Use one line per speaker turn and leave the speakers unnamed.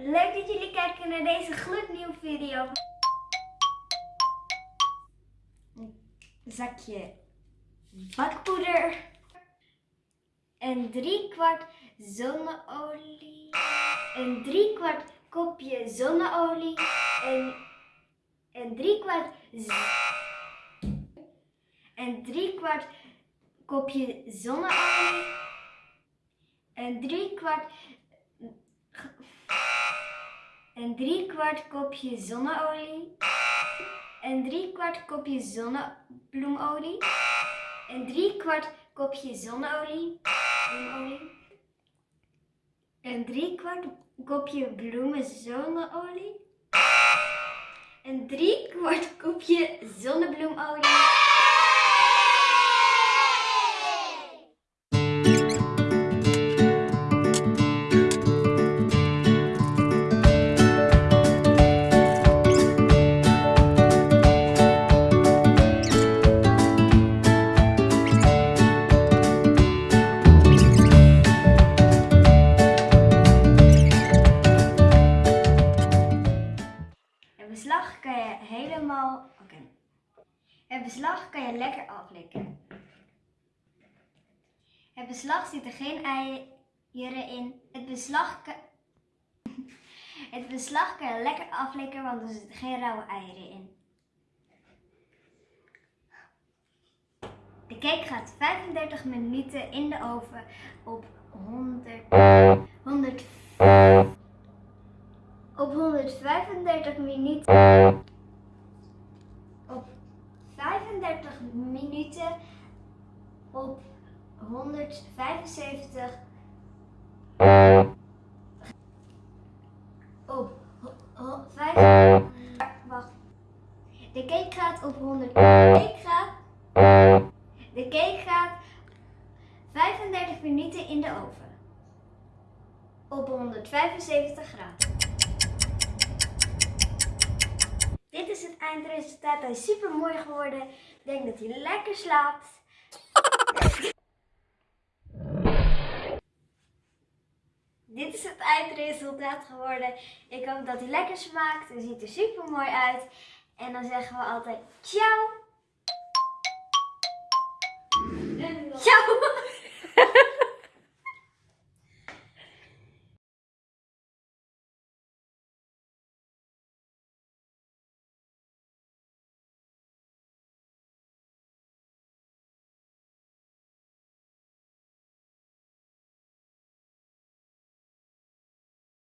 Leuk dat jullie kijken naar deze gloednieuwe video. Een zakje bakpoeder. En drie kwart zonneolie. Een drie kwart kopje zonneolie. En, en drie kwart z- en drie kopje zonneolie. En drie kwart en drie kwart kopje zonneolie. En drie kwart kopje zonnebloemolie. En drie kwart kopje zonneolie. Bloemolie. En drie kwart kopje bloemen zonneolie. En drie kwart kopje zonnebloemolie. Beslag kan je helemaal. Oké. Het beslag kan je lekker aflikken. Het beslag zit er geen eieren in. Het beslag kan. Het beslag kan je lekker aflikken, want er zitten geen rauwe eieren in. De cake gaat 35 minuten in de oven op 100, 100 op 135 minuten. Op 35 minuten. Op 175. Op ho- ho- vijf- Wacht. De cake gaat op 100. De cake gaat. De cake gaat 35 minuten in de oven. Op 175 graden. Is het eindresultaat. Hij is super mooi geworden. Ik denk dat hij lekker slaapt. Dit is het eindresultaat geworden. Ik hoop dat hij lekker smaakt. Hij ziet er super mooi uit. En dan zeggen we altijd ciao. Ciao.